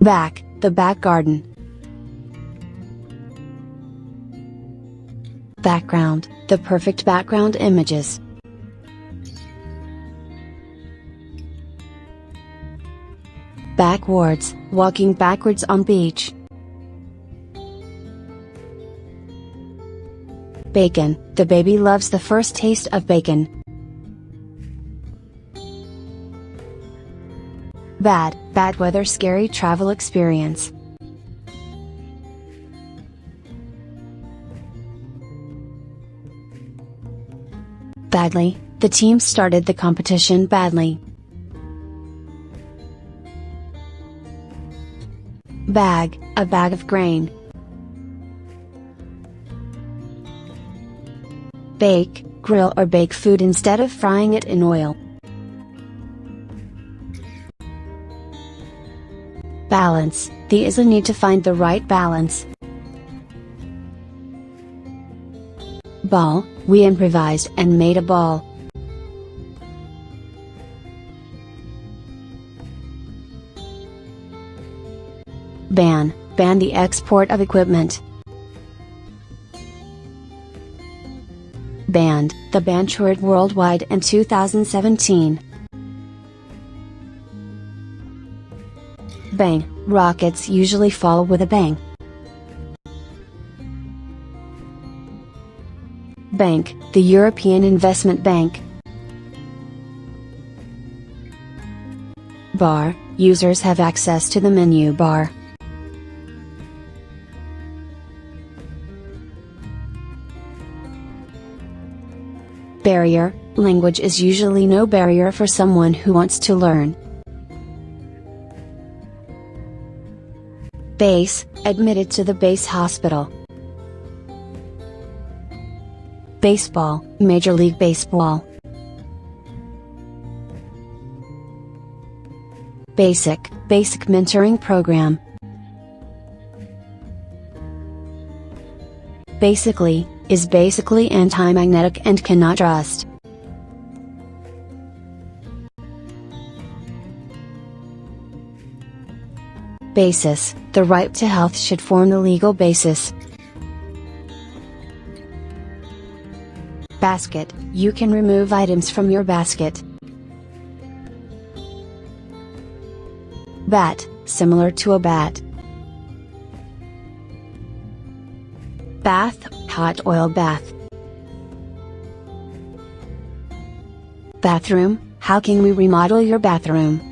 Back, the back garden. Background, the perfect background images. Backwards, walking backwards on beach. Bacon, the baby loves the first taste of bacon. Bad, bad weather scary travel experience. Badly, the team started the competition badly. Bag, a bag of grain. Bake, grill or bake food instead of frying it in oil. Balance, the is a need to find the right balance. Ball, we improvised and made a ball. Ban, ban the export of equipment. Band, the ban toured worldwide in 2017. Bang, rockets usually fall with a bang. Bank, the European Investment Bank. Bar, users have access to the menu bar. Barrier, language is usually no barrier for someone who wants to learn. Base, admitted to the base hospital. Baseball, Major League Baseball. Basic, Basic Mentoring Program. Basically, is basically anti-magnetic and cannot trust. Basis, the right to health should form the legal basis. Basket, you can remove items from your basket. Bat, similar to a bat. Bath, hot oil bath. Bathroom, how can we remodel your bathroom?